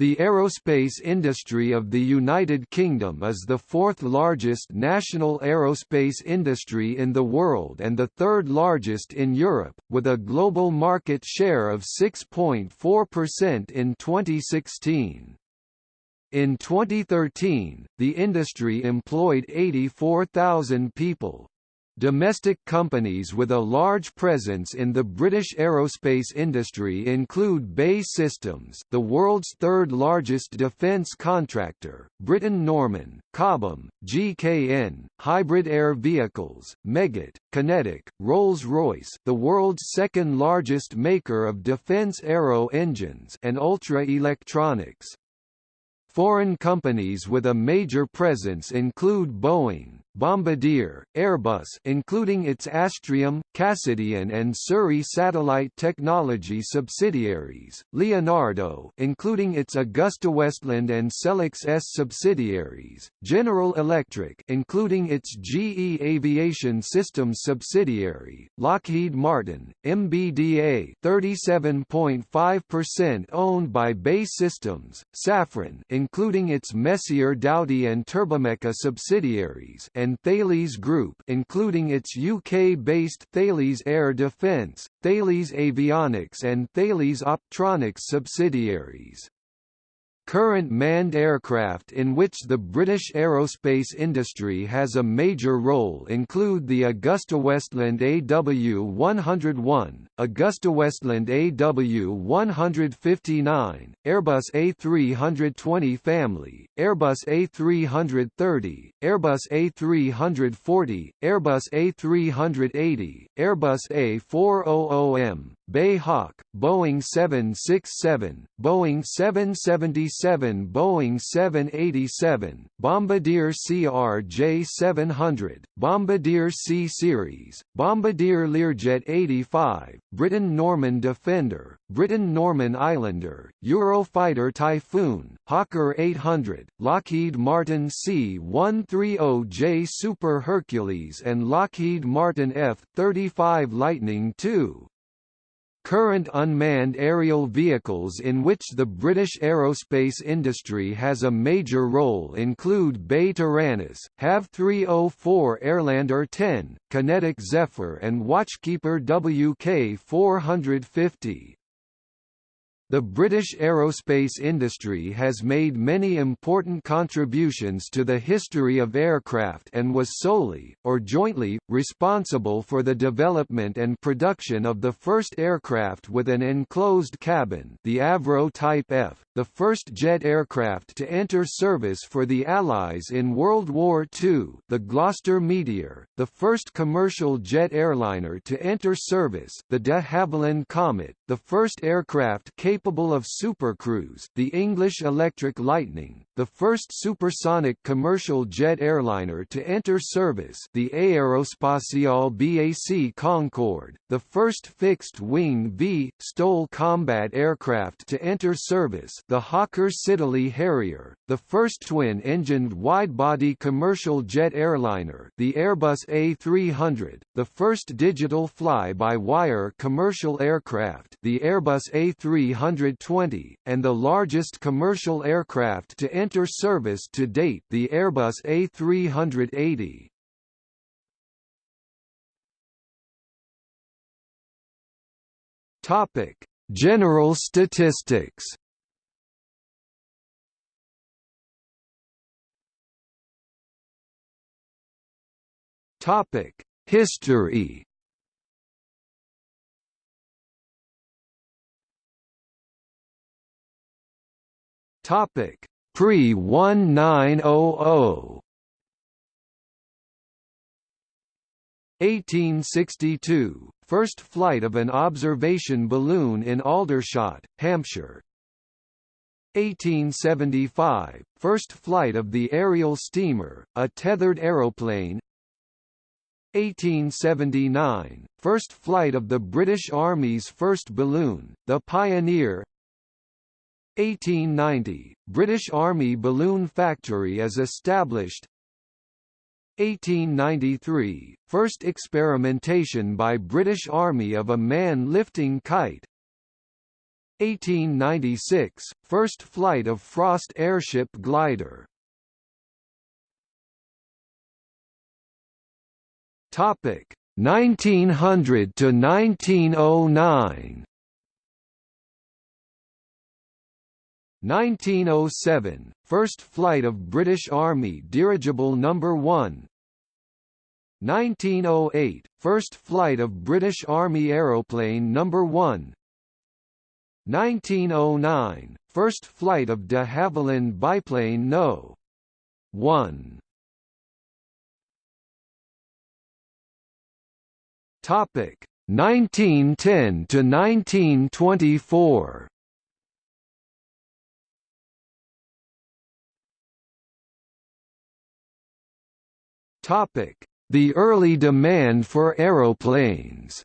The aerospace industry of the United Kingdom is the fourth largest national aerospace industry in the world and the third largest in Europe, with a global market share of 6.4% in 2016. In 2013, the industry employed 84,000 people, Domestic companies with a large presence in the British aerospace industry include BAE Systems the world's third-largest defence contractor, Britten-Norman, Cobham, GKN, Hybrid Air Vehicles, Meggitt, QinetiQ, Rolls-Royce the world's second-largest maker of defence aero engines and Ultra Electronics. Foreign companies with a major presence include Boeing, Bombardier, Airbus including its Astrium, Cassidian and Surrey Satellite Technology subsidiaries, Leonardo including its AgustaWestland and Selex ES subsidiaries, General Electric including its GE Aviation Systems subsidiary, Lockheed Martin, MBDA 37.5% owned by BAE Systems, Safran including its Messier Dowty and Turbomeca subsidiaries and Thales Group including its UK-based Thales Air Defence, Thales Avionics and Thales Optronics subsidiaries. Current manned aircraft in which the British aerospace industry has a major role include the AgustaWestland AW101, AgustaWestland AW159, Airbus A320 family, Airbus A330, Airbus A340, Airbus A380, Airbus A400M, BAE Hawk, Boeing 767, Boeing 777 Boeing 787, Bombardier CRJ700, Bombardier C-Series, Bombardier Learjet 85, Britten-Norman Defender, Britten-Norman Islander, Eurofighter Typhoon, Hawker 800, Lockheed Martin C-130J Super Hercules and Lockheed Martin F-35 Lightning II. Current unmanned aerial vehicles in which the British aerospace industry has a major role include BAe Taranis, HAV 304 Airlander 10, QinetiQ Zephyr and Watchkeeper WK 450. The British aerospace industry has made many important contributions to the history of aircraft and was solely, or jointly, responsible for the development and production of the first aircraft with an enclosed cabin the Avro Type F, the first jet aircraft to enter service for the Allies in World War II the Gloster Meteor, the first commercial jet airliner to enter service the de Havilland Comet, the first aircraft capable capable of supercruise the English Electric Lightning, the first supersonic commercial jet airliner to enter service the Aerospatiale BAC Concorde, the first fixed-wing V. STOL combat aircraft to enter service the Hawker Siddeley Harrier, the first twin-engined wide-body commercial jet airliner the Airbus A300, the first digital fly-by-wire commercial aircraft the Airbus A320, and the largest commercial aircraft to enter service to date the Airbus A380. Topic: General statistics. Topic: History. Topic: Pre-1900. 1862 – First flight of an observation balloon in Aldershot, Hampshire. 1875 – First flight of the aerial steamer, a tethered aeroplane. 1879 – First flight of the British Army's first balloon, the Pioneer 1890 – British Army Balloon Factory is established. 1893 – First experimentation by British Army of a man-lifting kite. 1896 – First flight of Frost airship glider. Topic 1900 to 1909 1907 – First flight of British Army Dirigible No. 1 1908 – First flight of British Army Aeroplane No. 1 1909 – First flight of de Havilland biplane No. 1 Topic 1910 to 1924 The early demand for aeroplanes.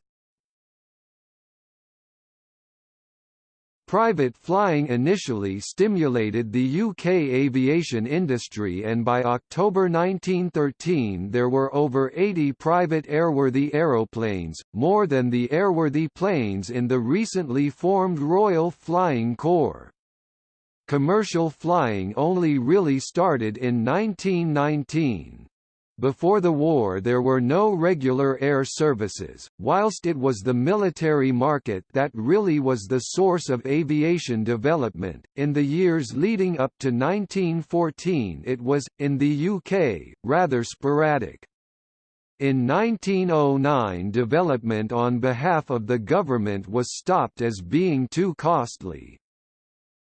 Private flying initially stimulated the UK aviation industry and by October 1913 there were over 80 private airworthy aeroplanes, more than the airworthy planes in the recently formed Royal Flying Corps. Commercial flying only really started in 1919. Before the war there were no regular air services, whilst it was the military market that really was the source of aviation development. In the years leading up to 1914 it was, in the UK, rather sporadic. In 1909 development on behalf of the government was stopped as being too costly.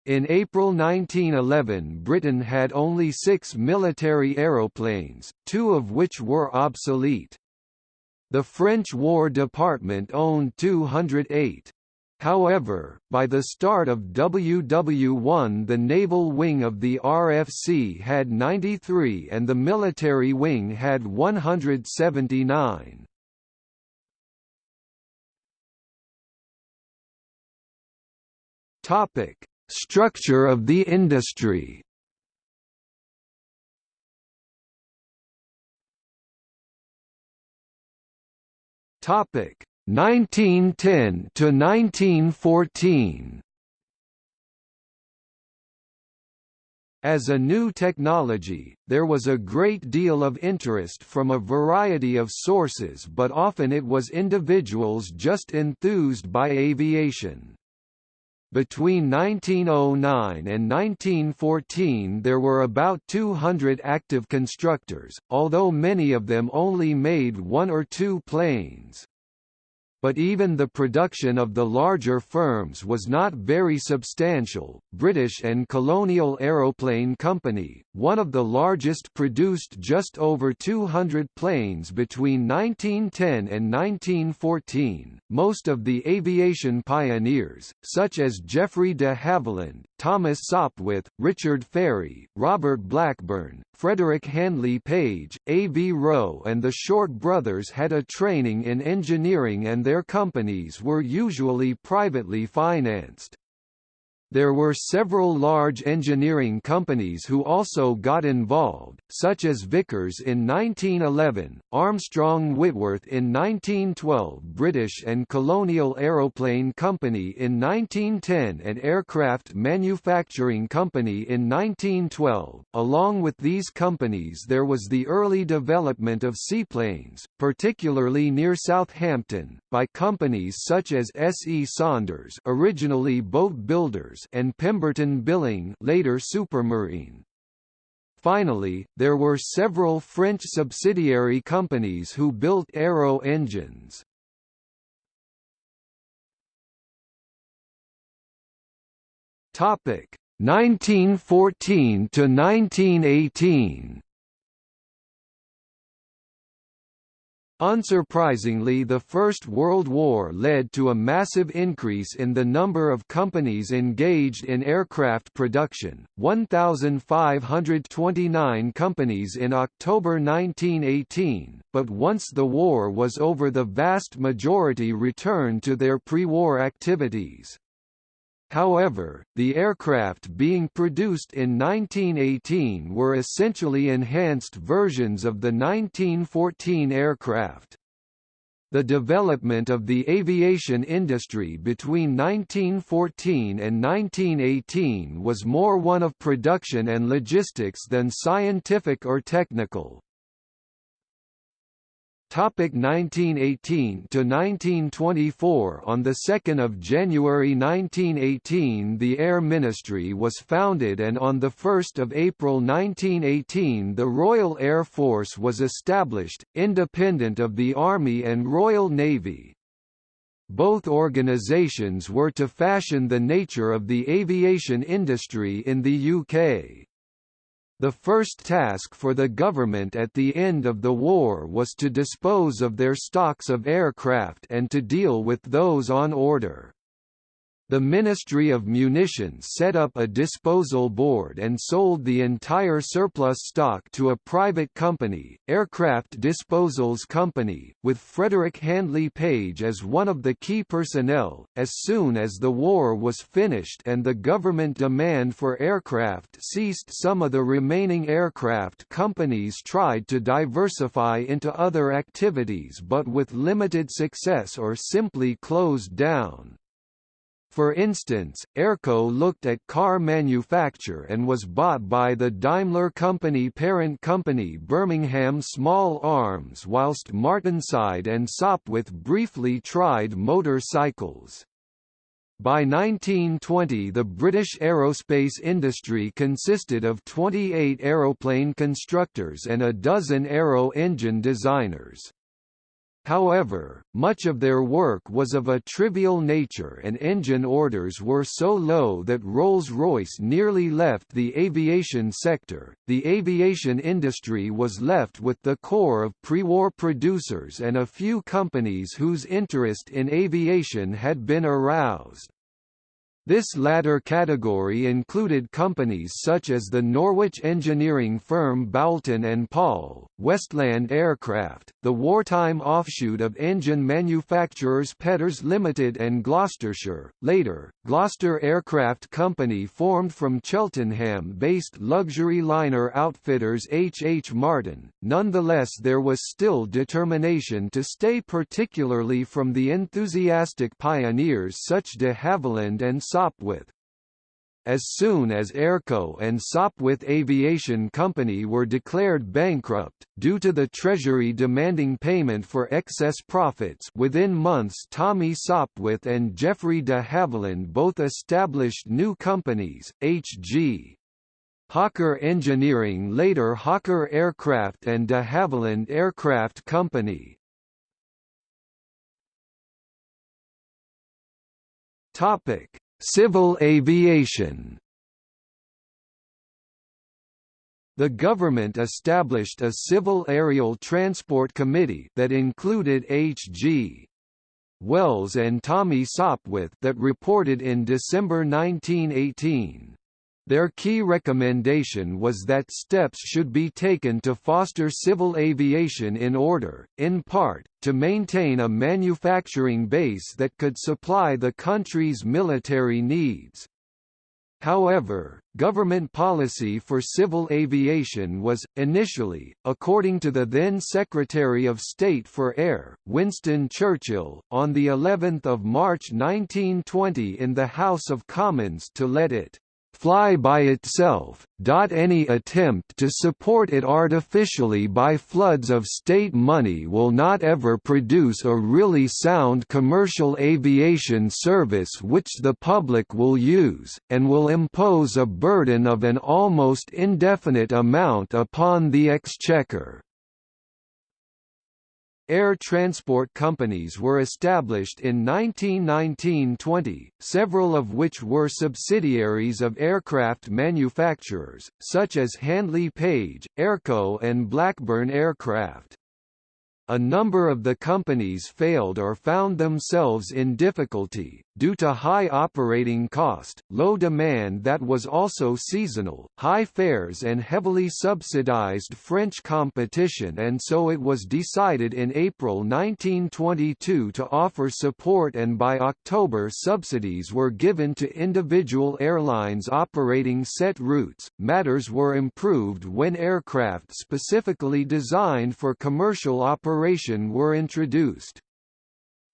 In April 1911 Britain had only six military aeroplanes, two of which were obsolete. The French War Department owned 208. However, by the start of WW1 the naval wing of the RFC had 93 and the military wing had 179. Topic: Structure of the industry Topic 1910 to 1914 As a new technology, there was a great deal of interest from a variety of sources but often it was individuals just enthused by aviation. Between 1909 and 1914 there were about 200 active constructors, although many of them only made one or two planes but even the production of the larger firms was not very substantial. British and Colonial Aeroplane Company, one of the largest, produced just over 200 planes between 1910 and 1914. Most of the aviation pioneers, such as Geoffrey de Havilland, Thomas Sopwith, Richard Fairey, Robert Blackburn, Frederick Handley Page, A. V. Roe and the Short brothers had a training in engineering and their companies were usually privately financed. There were several large engineering companies who also got involved, such as Vickers in 1911, Armstrong Whitworth in 1912 British and Colonial Aeroplane Company in 1910 and Aircraft Manufacturing Company in 1912. Along with these companies there was the early development of seaplanes, particularly near Southampton, by companies such as S. E. Saunders originally boat builders and Pemberton Billing later Supermarine. Finally, there were several French subsidiary companies who built aero engines. Topic 1914 to 1918. Unsurprisingly the First World War led to a massive increase in the number of companies engaged in aircraft production, 1,529 companies in October 1918, but once the war was over the vast majority returned to their pre-war activities. However, the aircraft being produced in 1918 were essentially enhanced versions of the 1914 aircraft. The development of the aviation industry between 1914 and 1918 was more one of production and logistics than scientific or technical. Topic 1918 to 1924 On the 2nd of January 1918 the Air Ministry was founded and on the 1st of April 1918 the Royal Air Force was established independent of the Army and Royal Navy. Both organizations were to fashion the nature of the aviation industry in the UK. The first task for the government at the end of the war was to dispose of their stocks of aircraft and to deal with those on order. The Ministry of Munitions set up a disposal board and sold the entire surplus stock to a private company, Aircraft Disposals Company, with Frederick Handley Page as one of the key personnel. As soon as the war was finished and the government demand for aircraft ceased, some of the remaining aircraft companies tried to diversify into other activities but with limited success or simply closed down. For instance, Airco looked at car manufacture and was bought by the Daimler Company parent company Birmingham Small Arms whilst Martinsyde and Sopwith briefly tried motorcycles. By 1920 the British aerospace industry consisted of 28 aeroplane constructors and a dozen aero engine designers. However, much of their work was of a trivial nature and engine orders were so low that Rolls-Royce nearly left the aviation sector. The aviation industry was left with the core of pre-war producers and a few companies whose interest in aviation had been aroused. This latter category included companies such as the Norwich engineering firm Boulton and Paul, Westland Aircraft, the wartime offshoot of engine manufacturers Petters Limited and Gloucestershire, later, Gloster Aircraft Company formed from Cheltenham-based luxury liner outfitters H. H. Martyn. Nonetheless there was still determination to stay particularly from the enthusiastic pioneers such de Havilland and Sopwith. As soon as Airco and Sopwith Aviation Company were declared bankrupt, due to the Treasury demanding payment for excess profits within months Tommy Sopwith and Geoffrey de Havilland both established new companies, H.G. Hawker Engineering later Hawker Aircraft and de Havilland Aircraft Company. Topic Civil aviation The government established a Civil Aerial Transport Committee that included H.G. Wells and Tommy Sopwith that reported in December 1918. Their key recommendation was that steps should be taken to foster civil aviation in order, in part, to maintain a manufacturing base that could supply the country's military needs. However, government policy for civil aviation was, initially, according to the then Secretary of State for Air, Winston Churchill, on the 11th of March 1920 in the House of Commons to let it fly by itself, any attempt to support it artificially by floods of state money will not ever produce a really sound commercial aviation service which the public will use, and will impose a burden of an almost indefinite amount upon the exchequer. Air transport companies were established in 1919–20, several of which were subsidiaries of aircraft manufacturers, such as Handley Page, Airco and Blackburn Aircraft a number of the companies failed or found themselves in difficulty, due to high operating cost, low demand that was also seasonal, high fares and heavily subsidized French competition and so it was decided in April 1922 to offer support and by October subsidies were given to individual airlines operating set routes. Matters were improved when aircraft specifically designed for commercial operation were introduced.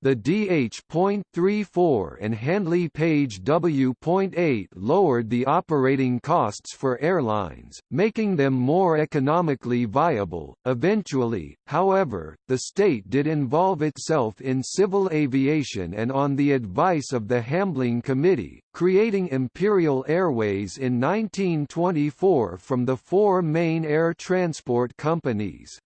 The DH.34 and Handley Page W.8 lowered the operating costs for airlines, making them more economically viable. Eventually, however, the state did involve itself in civil aviation and on the advice of the Hambling Committee, creating Imperial Airways in 1924 from the four main air transport companies.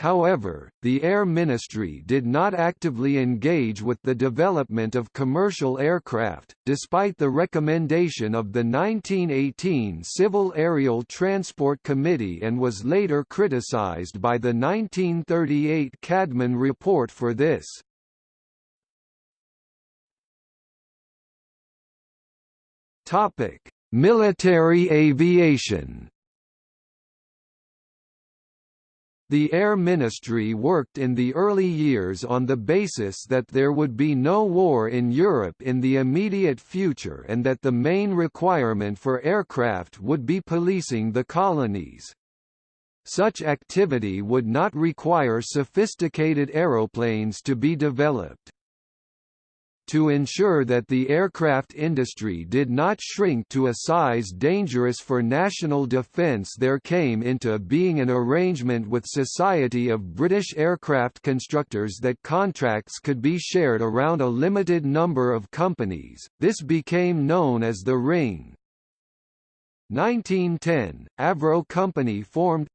However, the Air Ministry did not actively engage with the development of commercial aircraft, despite the recommendation of the 1918 Civil Aerial Transport Committee and was later criticized by the 1938 Cadman Report for this. Military aviation The Air Ministry worked in the early years on the basis that there would be no war in Europe in the immediate future and that the main requirement for aircraft would be policing the colonies. Such activity would not require sophisticated aeroplanes to be developed to ensure that the aircraft industry did not shrink to a size dangerous for national defence there came into being an arrangement with Society of British Aircraft Constructors that contracts could be shared around a limited number of companies, this became known as the Ring. 1910, Avro Company formed.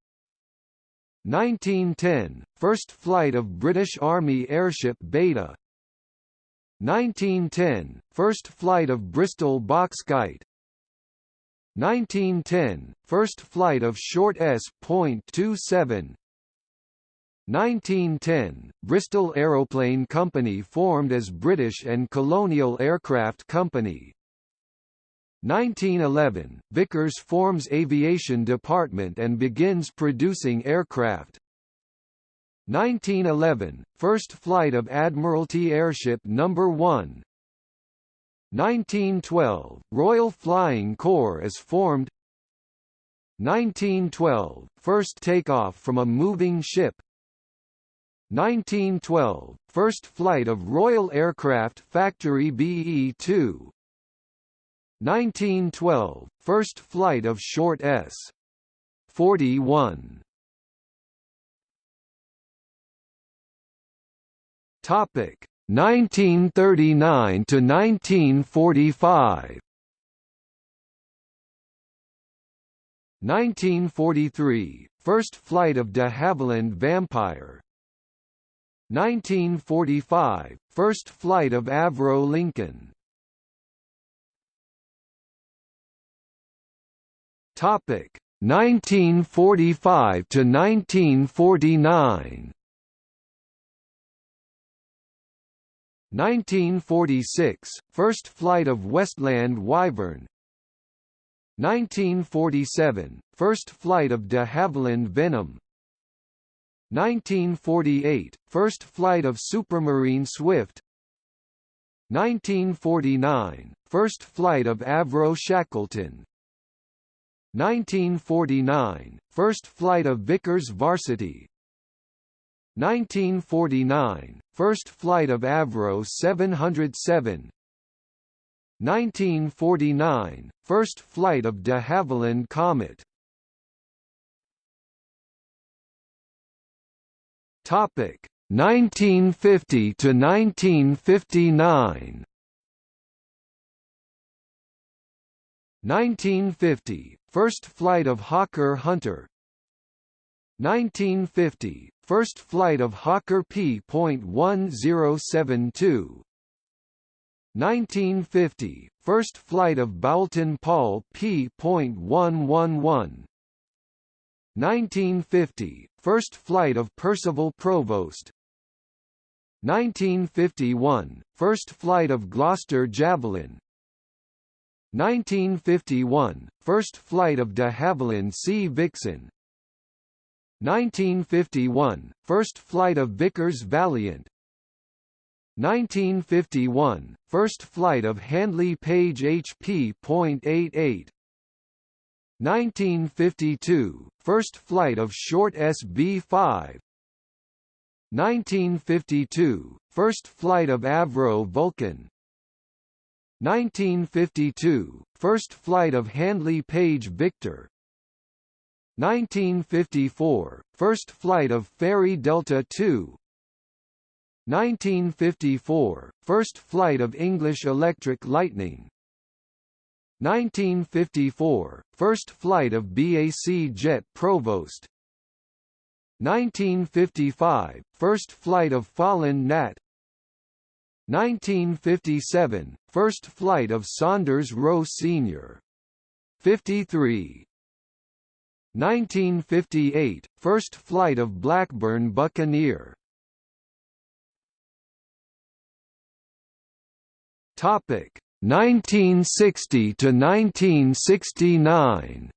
1910, first flight of British Army airship Beta 1910 – First flight of Bristol Boxkite 1910 – First flight of short S.27 1910 – Bristol Aeroplane Company formed as British and Colonial Aircraft Company. 1911 – Vickers forms Aviation Department and begins producing aircraft 1911 – First flight of Admiralty Airship No. 1 1912 – Royal Flying Corps is formed 1912 – First takeoff from a moving ship 1912 – First flight of Royal Aircraft Factory BE-2 1912 – First flight of short S. 41 Topic. 1939 to 1945. 1943 First flight of de Havilland Vampire. 1945 First flight of Avro Lincoln. Topic. 1945 to 1949 1946 – First flight of Westland Wyvern. 1947 – First flight of de Havilland Venom. 1948 – First flight of Supermarine Swift. 1949 – First flight of Avro Shackleton. 1949 – First flight of Vickers Varsity 1949 – First flight of Avro 707 1949 – First flight of de Havilland Comet. Topic 1950 to 1959 1950 – First flight of Hawker Hunter 1950 – First flight of Hawker P.1072 1950 – First flight of Boulton Paul P.111 1950 – First flight of Percival Provost. 1951 – First flight of Gloster Javelin. 1951 – First flight of de Havilland Sea Vixen 1951 – First flight of Vickers Valiant. 1951 – First flight of Handley Page HP.88 1952 – First flight of Short SB-5 1952 – first flight of Avro Vulcan. 1952 first flight of Handley Page Victor 1954 first flight of Fairey Delta II 1954 first flight of English Electric Lightning. 1954 first flight of BAC Jet Provost. 1955 first flight of Folland Gnat 1957 first flight of Saunders Roe SR. 53 1958 first flight of Blackburn Buccaneer. Topic 1960 to 1969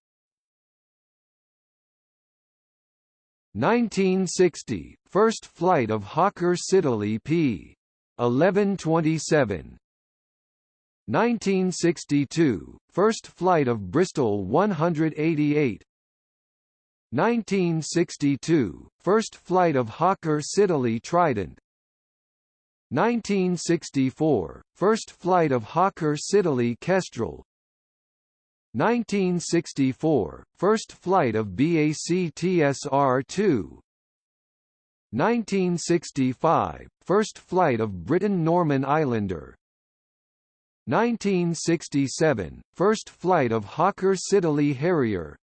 1960 first flight of Hawker Siddeley P. 1127 1962 first flight of Bristol 188 1962 first flight of Hawker Siddeley Trident. 1964 first flight of Hawker Siddeley Kestrel. 1964 first flight of BAC TSR-2 1965 first flight of Britten Norman Islander. 1967 first flight of Hawker Siddeley Harrier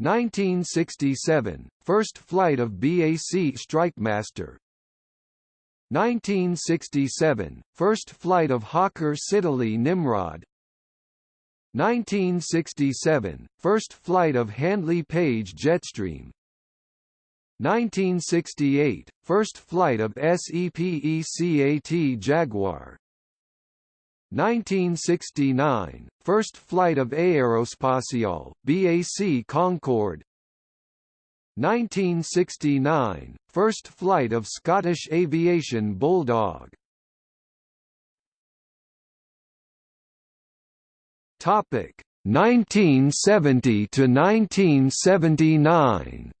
1967 first flight of BAC Strikemaster 1967 First flight of Hawker Siddeley Nimrod. 1967 First flight of Handley Page Jetstream. 1968 First flight of SEPECAT Jaguar 1969 First flight of Aerospatiale BAC Concorde 1969 First flight of Scottish Aviation Bulldog. Topic 1970 to 1979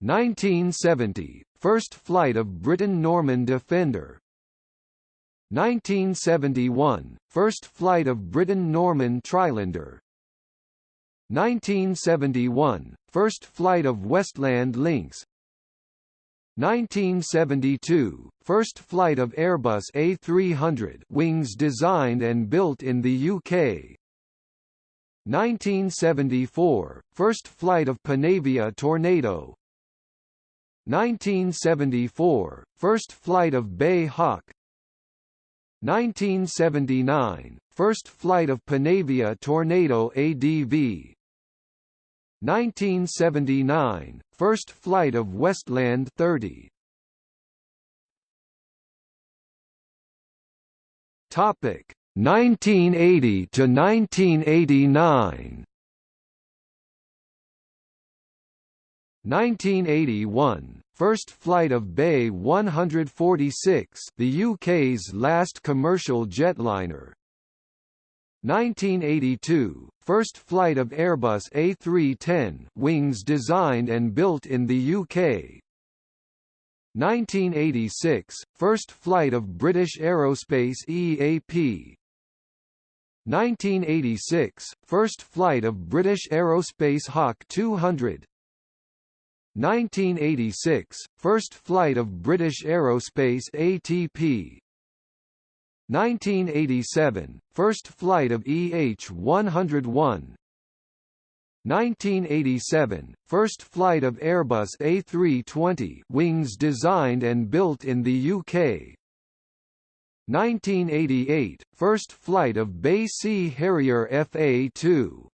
1970 First flight of Britten Norman Defender 1971 First flight of Britten Norman Trilander 1971 First flight of Westland Lynx. 1972 First flight of Airbus A300 wings designed and built in the UK 1974 First flight of Panavia Tornado. 1974 First flight of BAE Hawk 1979 First flight of Panavia Tornado ADV 1979 First flight of Westland 30 Topic 1980 to 1989 1981 First flight of BAe 146 the UK's last commercial jetliner. 1982 First flight of Airbus A310 wings designed and built in the UK 1986 First flight of British Aerospace EAP 1986 First flight of British Aerospace Hawk 200 1986 First flight of British Aerospace ATP 1987 First flight of EH-101 1987 First flight of Airbus A320 wings designed and built in the UK 1988 First flight of BAC Harrier FA2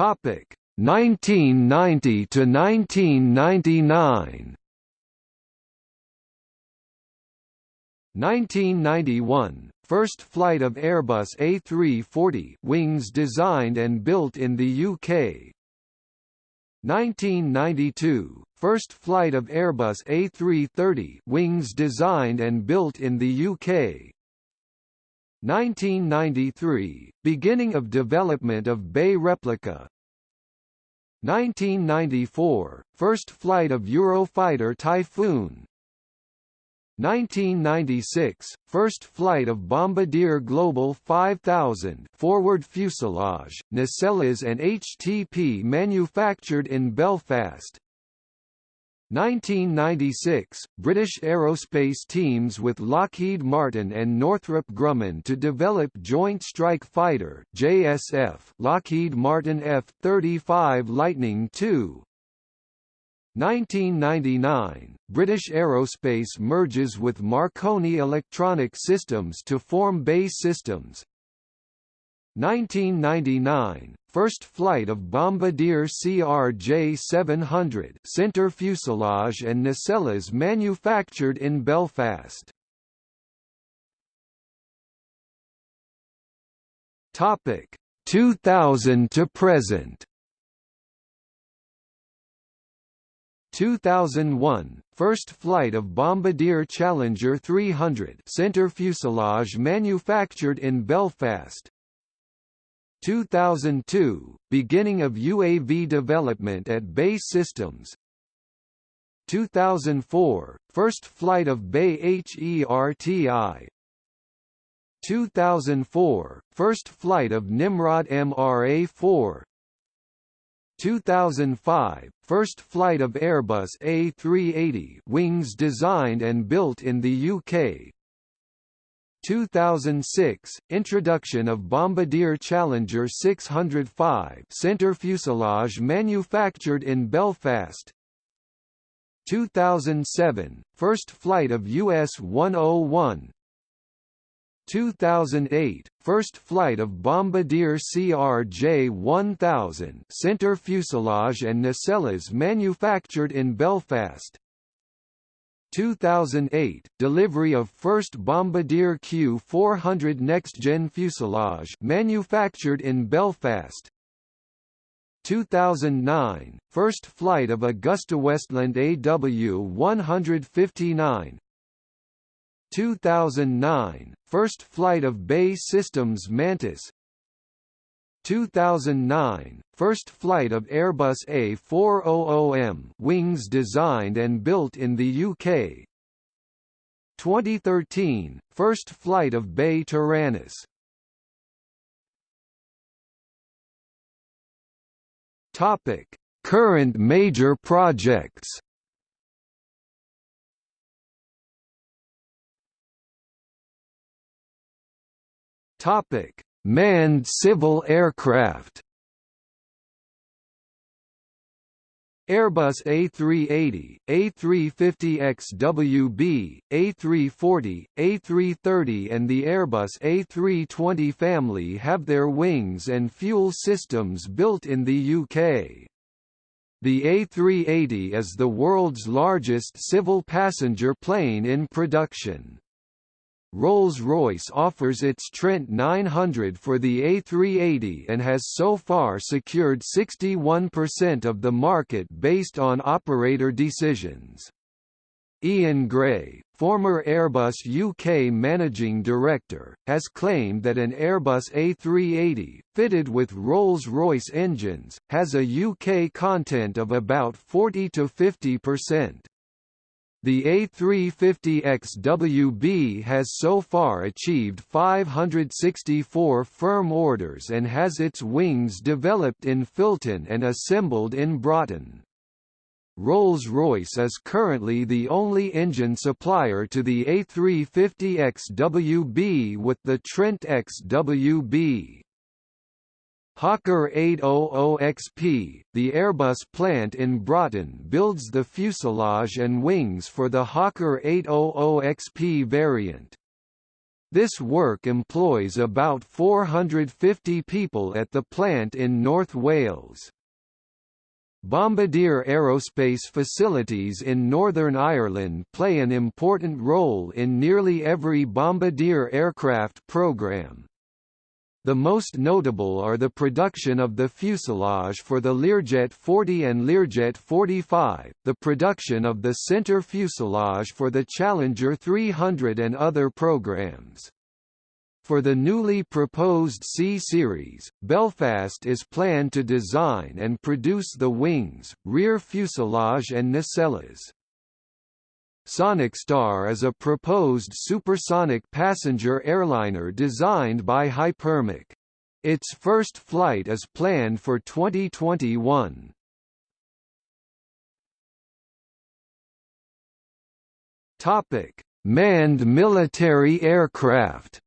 Topic 1990 to 1999 1991 First flight of Airbus A340 wings designed and built in the UK 1992 First flight of Airbus A330 wings designed and built in the UK 1993 Beginning of development of BAE Replica 1994 – First flight of Eurofighter Typhoon. 1996 – First flight of Bombardier Global 5000 forward fuselage, nacelles and HTP manufactured in Belfast 1996 – British aerospace teams with Lockheed Martin and Northrop Grumman to develop Joint Strike Fighter JSF Lockheed Martin F-35 Lightning II 1999 – British Aerospace merges with Marconi Electronic Systems to form BAE Systems 1999 – First flight of Bombardier CRJ-700 center fuselage and nacelles manufactured in Belfast. Topic 2000 to present 2001 – First flight of Bombardier Challenger 300 center fuselage manufactured in Belfast 2002 – Beginning of UAV development at BAE Systems. 2004 – First flight of BAE HERTI 2004 – First flight of Nimrod MRA-4 2005 – First flight of Airbus A380 wings designed and built in the UK 2006 – Introduction of Bombardier Challenger 605 center fuselage manufactured in Belfast. 2007 – First flight of US-101 2008 – First flight of Bombardier CRJ-1000 center fuselage and nacelles manufactured in Belfast 2008 – Delivery of first Bombardier Q400 next-gen fuselage manufactured in Belfast. 2009 – First flight of AgustaWestland AW159 2009 – First flight of BAE Systems Mantis 2009 – First flight of Airbus A400M wings designed and built in the UK 2013 – First flight of BAE Taranis Topic: Current major projects. Topic: Manned civil aircraft Airbus A380, A350XWB, A340, A330 and the Airbus A320 family have their wings and fuel systems built in the UK. The A380 is the world's largest civil passenger plane in production. Rolls-Royce offers its Trent 900 for the A380 and has so far secured 61% of the market based on operator decisions. Ian Gray, former Airbus UK managing director, has claimed that an Airbus A380, fitted with Rolls-Royce engines, has a UK content of about 40 to 50%. The A350XWB has so far achieved 564 firm orders and has its wings developed in Filton and assembled in Broughton. Rolls-Royce is currently the only engine supplier to the A350XWB with the Trent XWB. Hawker 800XP, the Airbus plant in Broughton builds the fuselage and wings for the Hawker 800XP variant. This work employs about 450 people at the plant in North Wales. Bombardier Aerospace facilities in Northern Ireland play an important role in nearly every Bombardier aircraft programme. The most notable are the production of the fuselage for the Learjet 40 and Learjet 45, the production of the center fuselage for the Challenger 300 and other programs. For the newly proposed C-Series, Belfast is planned to design and produce the wings, rear fuselage and nacelles. Sonic Star is a proposed supersonic passenger airliner designed by HyperMach. Its first flight is planned for 2021. Topic: Manned military aircraft.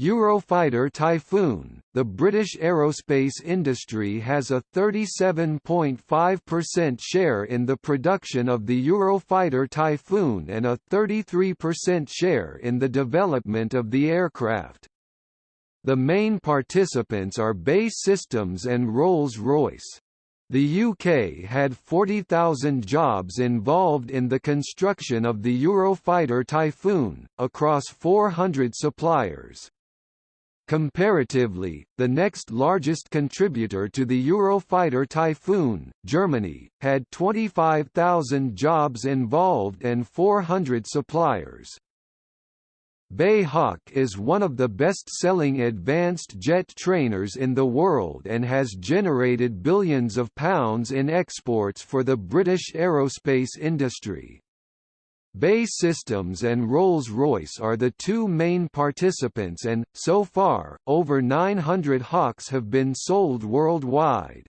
Eurofighter Typhoon, the British aerospace industry has a 37.5% share in the production of the Eurofighter Typhoon and a 33% share in the development of the aircraft. The main participants are BAE Systems and Rolls-Royce. The UK had 40,000 jobs involved in the construction of the Eurofighter Typhoon, across 400 suppliers. Comparatively, the next largest contributor to the Eurofighter Typhoon, Germany, had 25,000 jobs involved and 400 suppliers. BAE Hawk is one of the best-selling advanced jet trainers in the world and has generated billions of pounds in exports for the British aerospace industry. BAE Systems and Rolls-Royce are the two main participants and, so far, over 900 Hawks have been sold worldwide.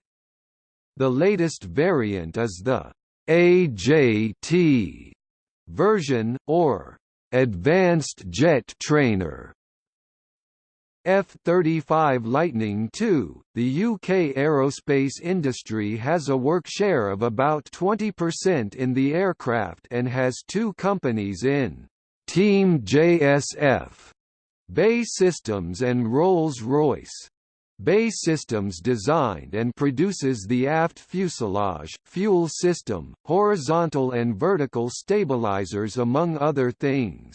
The latest variant is the AJT version, or Advanced Jet Trainer, F-35 Lightning II, the UK aerospace industry has a work share of about 20% in the aircraft and has two companies in Team JSF, BAE Systems and Rolls-Royce. BAE Systems designed and produces the aft fuselage, fuel system, horizontal and vertical stabilizers among other things.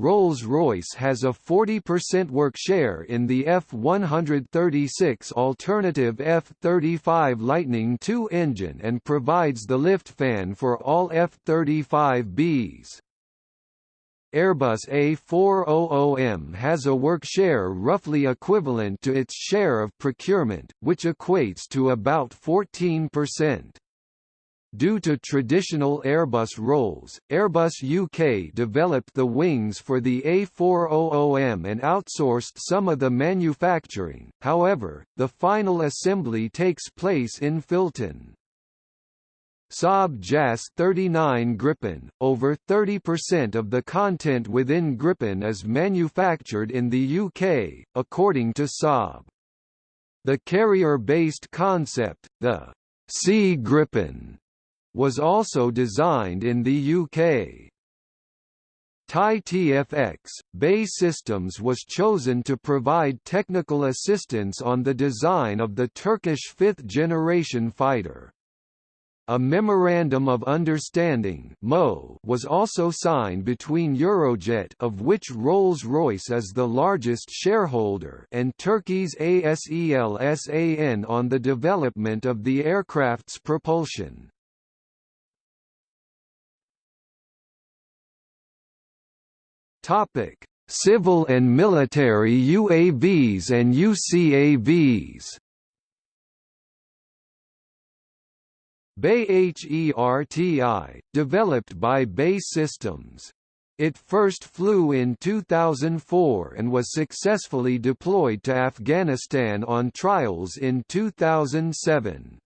Rolls-Royce has a 40% work share in the F-136 alternative F-35 Lightning II engine and provides the lift fan for all F-35Bs. Airbus A400M has a work share roughly equivalent to its share of procurement, which equates to about 14%. Due to traditional Airbus roles, Airbus UK developed the wings for the A400M and outsourced some of the manufacturing, however, the final assembly takes place in Filton. Saab JAS 39 Gripen, over 30% of the content within Gripen is manufactured in the UK, according to Saab. The carrier-based concept, the Sea Gripen, was also designed in the UK. TAI TFX, BAE Systems was chosen to provide technical assistance on the design of the Turkish fifth-generation fighter. A Memorandum of Understanding was also signed between Eurojet of which Rolls-Royce is the largest shareholder and Turkey's ASEL SAN on the development of the aircraft's propulsion. Topic: Civil and military UAVs and UCAVs. BAE HERTI, developed by BAE Systems. It first flew in 2004 and was successfully deployed to Afghanistan on trials in 2007.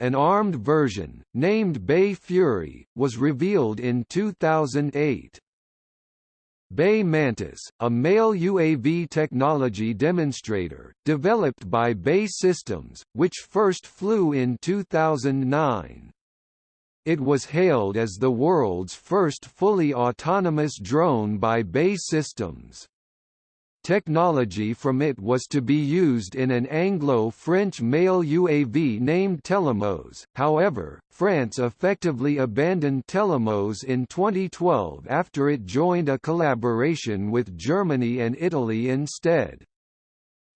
An armed version, named BAE Fury, was revealed in 2008. BAE Mantis, a male UAV technology demonstrator, developed by BAE Systems, which first flew in 2009. It was hailed as the world's first fully autonomous drone by BAE Systems. Technology from it was to be used in an Anglo-French male UAV named Telemos, however, France effectively abandoned Telemos in 2012 after it joined a collaboration with Germany and Italy instead.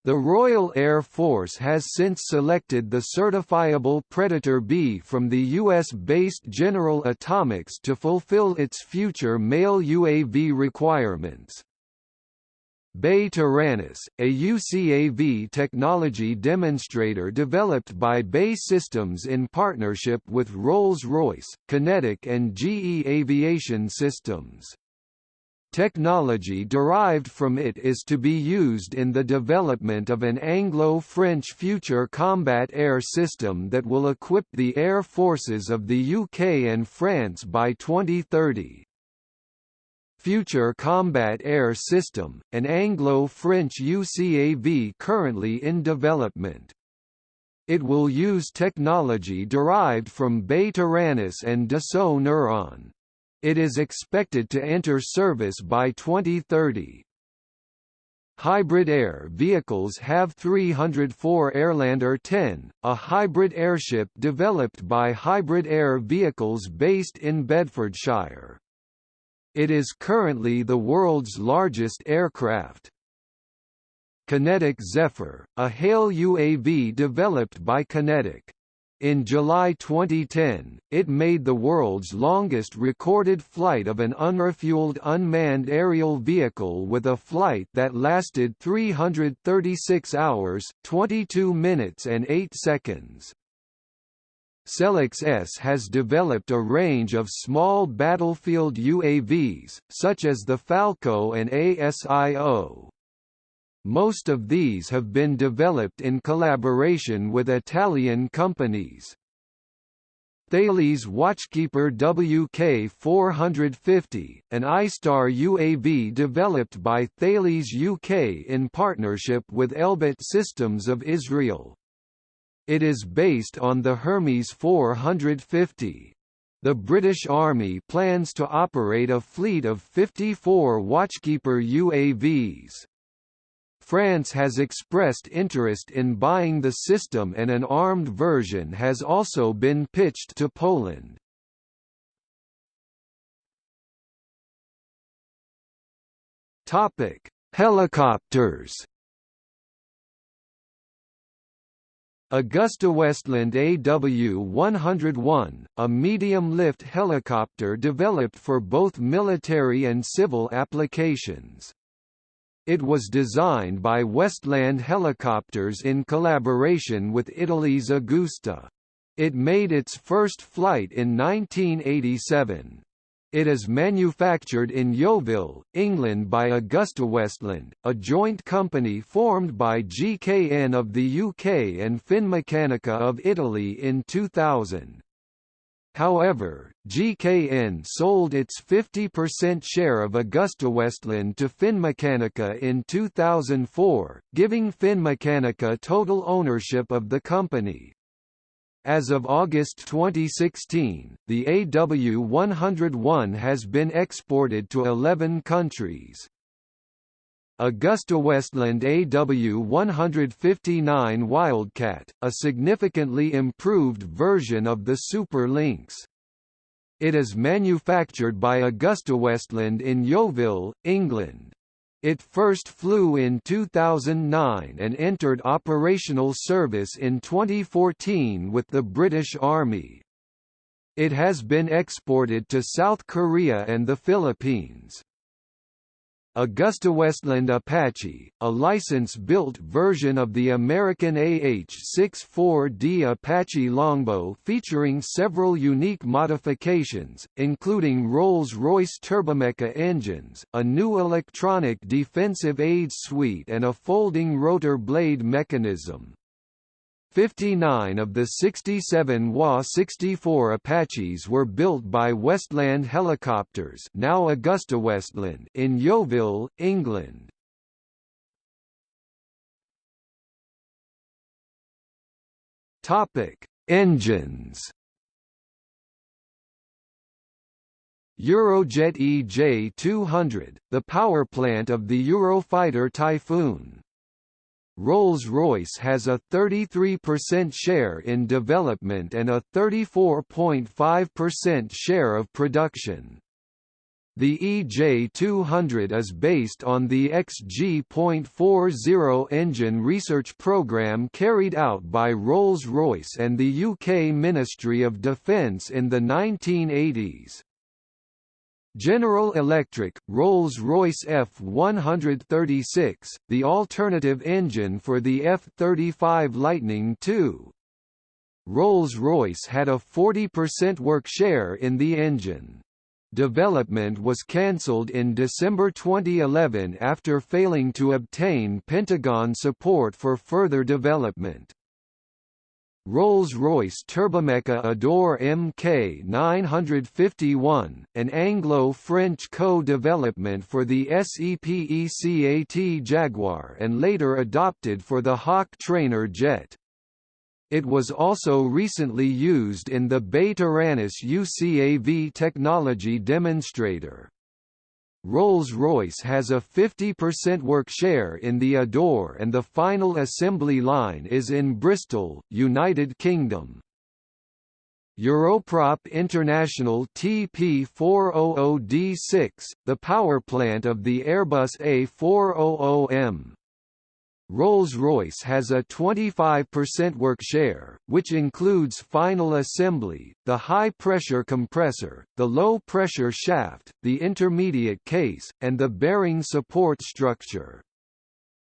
The Royal Air Force has since selected the certifiable Predator B from the U.S.-based General Atomics to fulfill its future male UAV requirements. BAe Taranis, a UCAV technology demonstrator developed by BAE Systems in partnership with Rolls-Royce, QinetiQ and GE Aviation Systems. Technology derived from it is to be used in the development of an Anglo-French future combat air system that will equip the air forces of the UK and France by 2030. Future Combat Air System, an Anglo-French UCAV currently in development. It will use technology derived from BAe Taranis and Dassault Neuron. It is expected to enter service by 2030. Hybrid air vehicles have 304 Airlander 10, a hybrid airship developed by Hybrid Air Vehicles based in Bedfordshire. It is currently the world's largest aircraft. QinetiQ Zephyr, a HALE UAV developed by QinetiQ. In July 2010, it made the world's longest recorded flight of an unrefueled unmanned aerial vehicle with a flight that lasted 336 hours, 22 minutes and 8 seconds. Selex ES has developed a range of small battlefield UAVs, such as the Falco and ASIO. Most of these have been developed in collaboration with Italian companies. Thales Watchkeeper WK450, an iStar UAV developed by Thales UK in partnership with Elbit Systems of Israel. It is based on the Hermes 450. The British Army plans to operate a fleet of 54 Watchkeeper UAVs. France has expressed interest in buying the system and an armed version has also been pitched to Poland. Topic: Helicopters. AgustaWestland AW101, a medium-lift helicopter developed for both military and civil applications. It was designed by Westland Helicopters in collaboration with Italy's Agusta. It made its first flight in 1987. It is manufactured in Yeovil, England by AgustaWestland, a joint company formed by GKN of the UK and Finmeccanica of Italy in 2000. However, GKN sold its 50% share of AgustaWestland to Finmeccanica in 2004, giving Finmeccanica total ownership of the company. As of August 2016, the AW101 has been exported to 11 countries. AgustaWestland AW159 Wildcat, a significantly improved version of the Super Lynx. It is manufactured by AgustaWestland in Yeovil, England. It first flew in 2009 and entered operational service in 2014 with the British Army. It has been exported to South Korea and the Philippines. AgustaWestland Apache, a license-built version of the American AH-64D Apache Longbow featuring several unique modifications, including Rolls-Royce Turbomeca engines, a new electronic defensive aids suite and a folding rotor blade mechanism. 59 of the 67 WA-64 Apaches were built by Westland Helicopters now AgustaWestland in Yeovil, England. Engines. Eurojet EJ-200, the power plant of the Eurofighter Typhoon. Rolls-Royce has a 33% share in development and a 34.5% share of production. The EJ200 is based on the XG.40 engine research program carried out by Rolls-Royce and the UK Ministry of Defence in the 1980s. General Electric, Rolls-Royce F136, the alternative engine for the F-35 Lightning II. Rolls-Royce had a 40% work share in the engine. Development was cancelled in December 2011 after failing to obtain Pentagon support for further development. Rolls-Royce Turbomeca Adour MK951, an Anglo-French co-development for the SEPECAT Jaguar and later adopted for the Hawk trainer jet. It was also recently used in the BAe Taranis UCAV technology demonstrator. Rolls-Royce has a 50% work share in the Adour and the final assembly line is in Bristol, United Kingdom. Europrop International TP400D6, the powerplant of the Airbus A400M, Rolls-Royce has a 25% work share, which includes final assembly, the high-pressure compressor, the low-pressure shaft, the intermediate case, and the bearing support structure.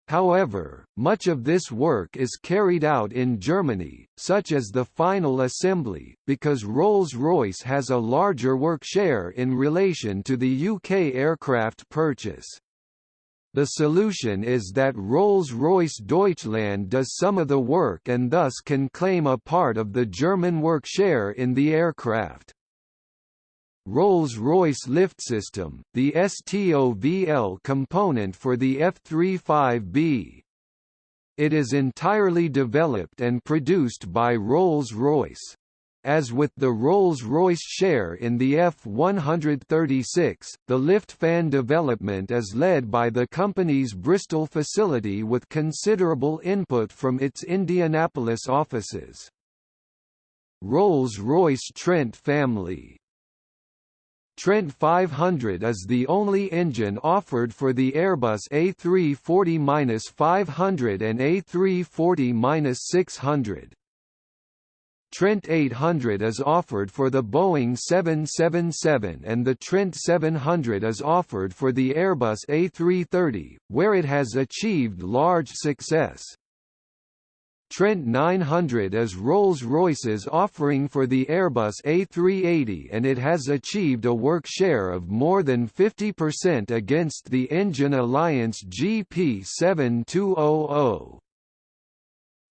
However, much of this work is carried out in Germany, such as the final assembly, because Rolls-Royce has a larger work share in relation to the UK aircraft purchase. The solution is that Rolls-Royce Deutschland does some of the work and thus can claim a part of the German work share in the aircraft. Rolls-Royce Lift System, the STOVL component for the F-35B. It is entirely developed and produced by Rolls-Royce. As with the Rolls-Royce share in the F-136, the lift fan development is led by the company's Bristol facility with considerable input from its Indianapolis offices. Rolls-Royce Trent family Trent 500 is the only engine offered for the Airbus A340-500 and A340-600. Trent 800 is offered for the Boeing 777 and the Trent 700 is offered for the Airbus A330, where it has achieved large success. Trent 900 is Rolls-Royce's offering for the Airbus A380 and it has achieved a work share of more than 50% against the Engine Alliance GP7200.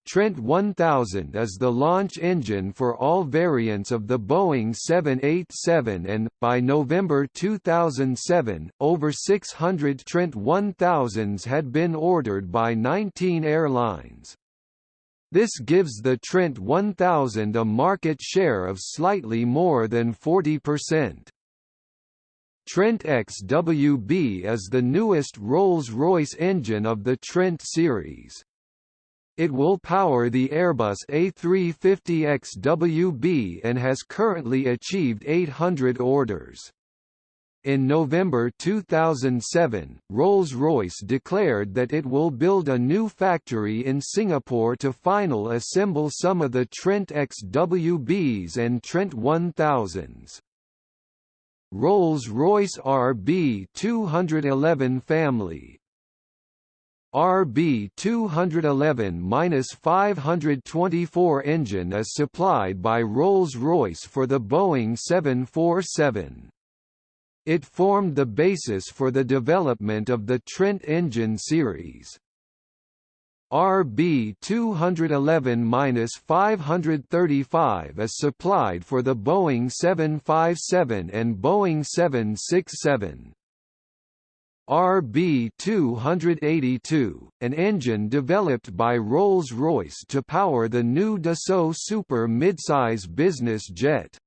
Trent 1000 is the launch engine for all variants of the Boeing 787 and, by November 2007, over 600 Trent 1000s had been ordered by 19 airlines. This gives the Trent 1000 a market share of slightly more than 40%. Trent XWB is the newest Rolls-Royce engine of the Trent series. It will power the Airbus A350XWB and has currently achieved 800 orders. In November 2007, Rolls-Royce declared that it will build a new factory in Singapore to final assemble some of the Trent XWBs and Trent 1000s. Rolls-Royce RB211 family RB 211-524 engine is supplied by Rolls-Royce for the Boeing 747. It formed the basis for the development of the Trent engine series. RB 211-535 is supplied for the Boeing 757 and Boeing 767. RB282, an engine developed by Rolls-Royce to power the new Dassault Super midsize business jet.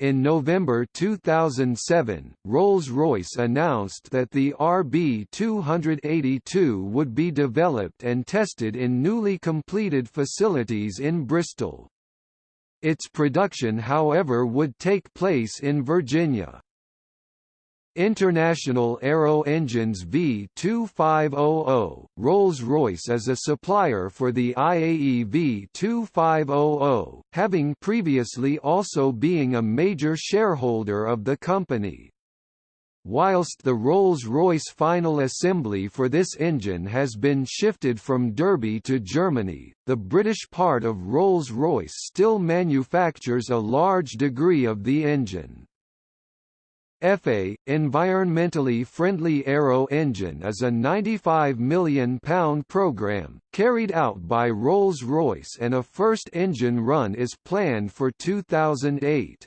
In November 2007, Rolls-Royce announced that the RB282 would be developed and tested in newly completed facilities in Bristol. Its production however would take place in Virginia. International Aero Engines V2500, Rolls-Royce is a supplier for the IAE V2500, having previously also being a major shareholder of the company. Whilst the Rolls-Royce final assembly for this engine has been shifted from Derby to Germany, the British part of Rolls-Royce still manufactures a large degree of the engine. EFA, Environmentally Friendly Aero Engine is a £95 million programme, carried out by Rolls-Royce and a first engine run is planned for 2008.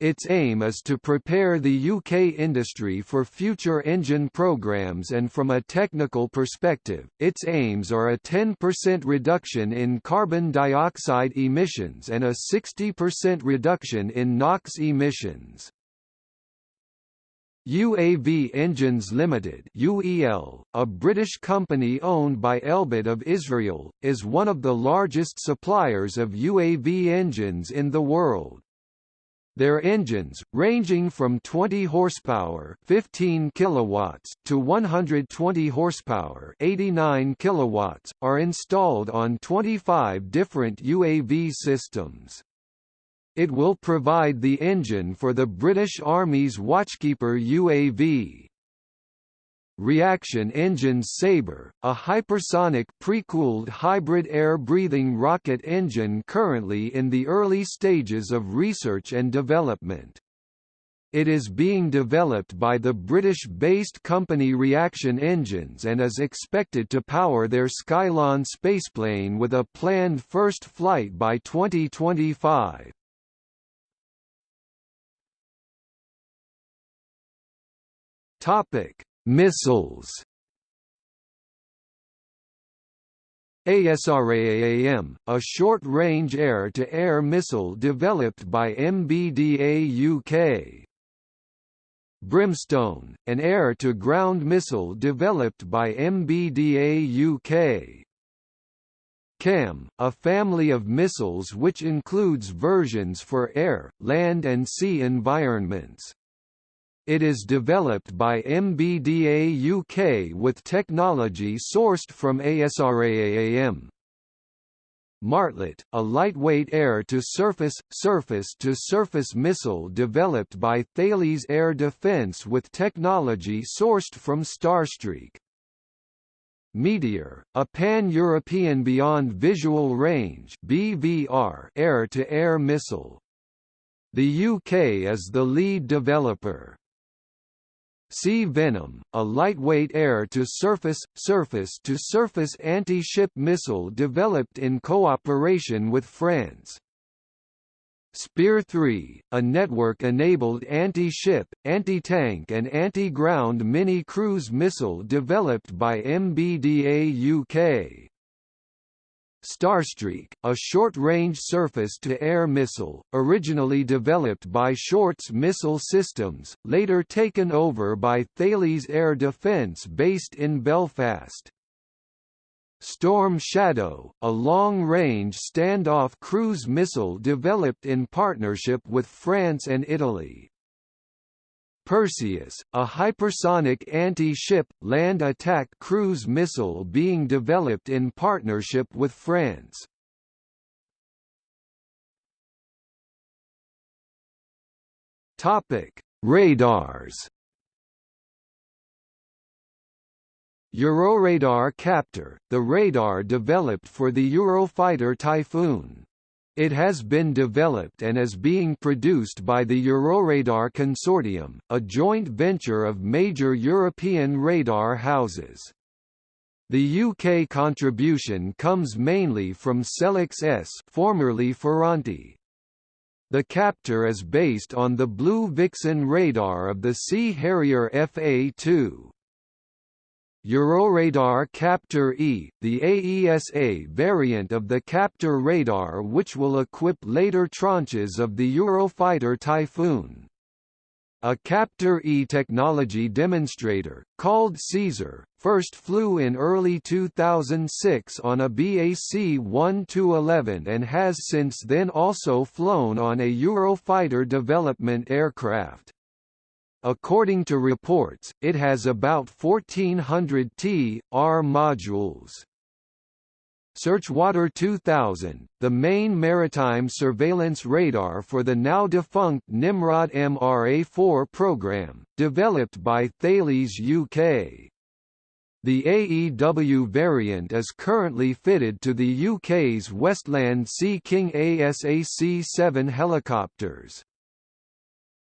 Its aim is to prepare the UK industry for future engine programs and from a technical perspective, its aims are a 10% reduction in carbon dioxide emissions and a 60% reduction in NOx emissions. UAV Engines Limited UEL, a British company owned by Elbit of Israel, is one of the largest suppliers of UAV engines in the world. Their engines, ranging from 20 horsepower 15 kilowatts to 120 horsepower 89 kilowatts, are installed on 25 different UAV systems. It will provide the engine for the British Army's Watchkeeper UAV. Reaction Engines Sabre, a hypersonic pre-cooled hybrid air-breathing rocket engine currently in the early stages of research and development. It is being developed by the British-based company Reaction Engines and is expected to power their Skylon spaceplane with a planned first flight by 2025. Topic: Missiles. ASRAAM, a short-range air-to-air missile developed by MBDA UK. Brimstone, an air-to-ground missile developed by MBDA UK. CAMM, a family of missiles which includes versions for air, land and sea environments. It is developed by MBDA UK with technology sourced from ASRAAM. Martlet, a lightweight air-to-surface, surface-to-surface missile developed by Thales Air Defence with technology sourced from Starstreak. Meteor, a pan-European beyond visual range (BVR) air-to-air missile. The UK is the lead developer. Sea Venom, a lightweight air-to-surface, surface-to-surface anti-ship missile developed in cooperation with France. Spear 3, a network-enabled anti-ship, anti-tank and anti-ground mini-cruise missile developed by MBDA UK. Starstreak, a short-range surface-to-air missile, originally developed by Shorts Missile Systems, later taken over by Thales Air Defence based in Belfast. Storm Shadow, a long-range standoff cruise missile developed in partnership with France and Italy. Perseus, a hypersonic anti-ship, land attack cruise missile being developed in partnership with France. Radars. Euroradar Captor, the radar developed for the Eurofighter Typhoon. It has been developed and is being produced by the Euroradar Consortium, a joint venture of major European radar houses. The UK contribution comes mainly from Selex ES formerly Ferranti. The Captor is based on the Blue Vixen radar of the Sea Harrier FA-2. Euroradar Captor E, the AESA variant of the Captor radar which will equip later tranches of the Eurofighter Typhoon. A Captor E technology demonstrator, called Caesar, first flew in early 2006 on a BAC 1-11 and has since then also flown on a Eurofighter development aircraft. According to reports, it has about 1400 T.R modules. Searchwater 2000, the main maritime surveillance radar for the now-defunct Nimrod MRA-4 program, developed by Thales UK. The AEW variant is currently fitted to the UK's Westland Sea King ASAC-7 helicopters.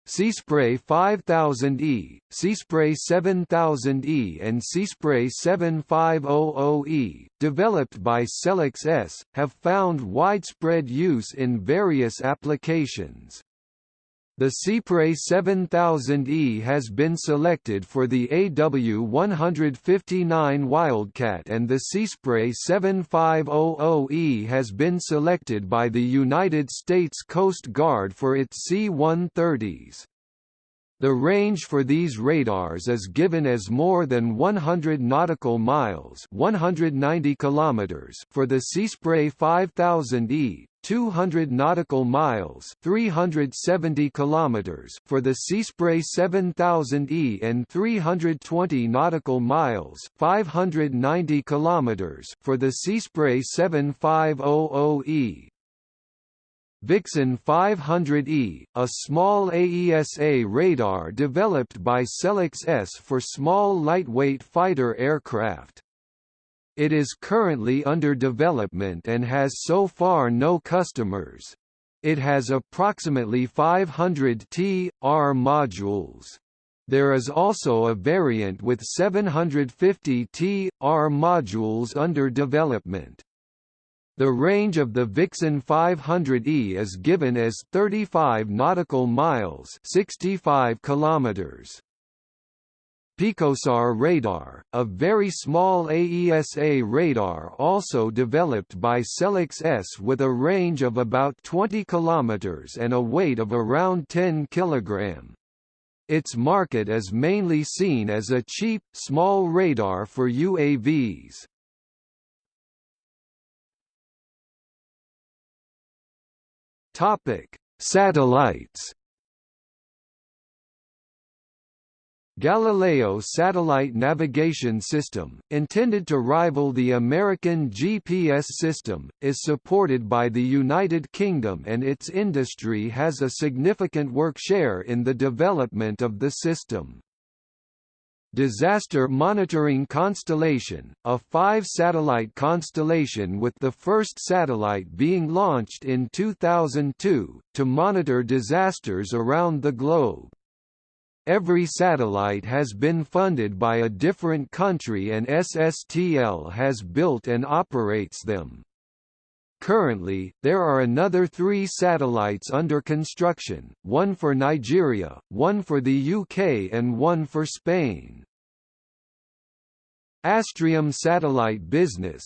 Seaspray 5000E, Seaspray 7000E and Seaspray 7500E, developed by Selex ES, have found widespread use in various applications. The Seaspray 7000E has been selected for the AW159 Wildcat and the Seaspray 7500E has been selected by the United States Coast Guard for its C-130s. The range for these radars is given as more than 100 nautical miles 190 kilometers for the Seaspray 5000E, 200 nautical miles 370 kilometers for the Seaspray 7000E and 320 nautical miles 590 kilometers for the Seaspray 7500E. Vixen 500E, a small AESA radar developed by Selex ES for small lightweight fighter aircraft. It is currently under development and has so far no customers. It has approximately 500 T.R modules. There is also a variant with 750 T.R modules under development. The range of the Vixen 500E is given as 35 nautical miles 65 kilometers. Picosar radar, a very small AESA radar also developed by Selex ES with a range of about 20 kilometers and a weight of around 10 kg. Its market is mainly seen as a cheap, small radar for UAVs. Satellites. Galileo satellite navigation system, intended to rival the American GPS system, is supported by the United Kingdom and its industry has a significant work share in the development of the system. Disaster Monitoring Constellation, a five-satellite constellation with the first satellite being launched in 2002, to monitor disasters around the globe. Every satellite has been funded by a different country and SSTL has built and operates them. Currently, there are another three satellites under construction, one for Nigeria, one for the UK and one for Spain. Astrium Satellite Business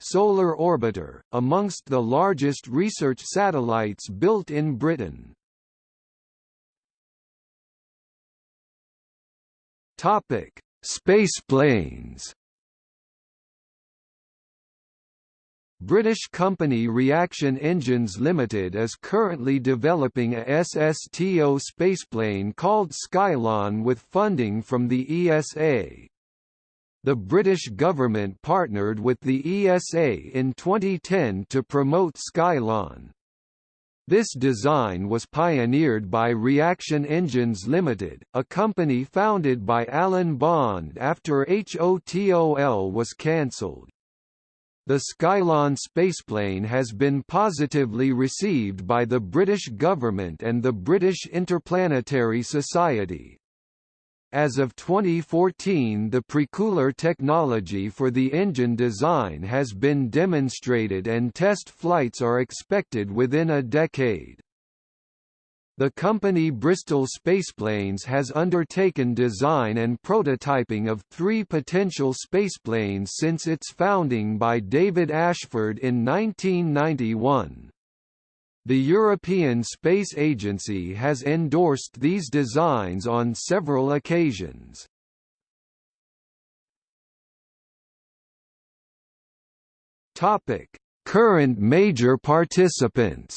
Solar Orbiter, amongst the largest research satellites built in Britain. Topic: Spaceplanes British company Reaction Engines Limited is currently developing a SSTO spaceplane called Skylon with funding from the ESA. The British government partnered with the ESA in 2010 to promote Skylon. This design was pioneered by Reaction Engines Limited, a company founded by Alan Bond after HOTOL was cancelled. The Skylon spaceplane has been positively received by the British government and the British Interplanetary Society. As of 2014 the precooler technology for the engine design has been demonstrated and test flights are expected within a decade. The company Bristol Spaceplanes has undertaken design and prototyping of three potential spaceplanes since its founding by David Ashford in 1991. The European Space Agency has endorsed these designs on several occasions. Topic: Current major participants.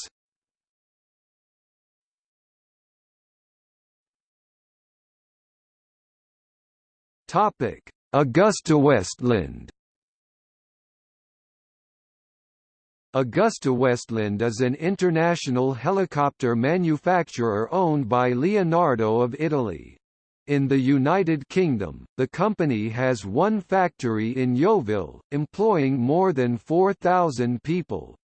Topic: Augusta Westland AgustaWestland is an international helicopter manufacturer owned by Leonardo of Italy. In the United Kingdom, the company has one factory in Yeovil, employing more than 4,000 people.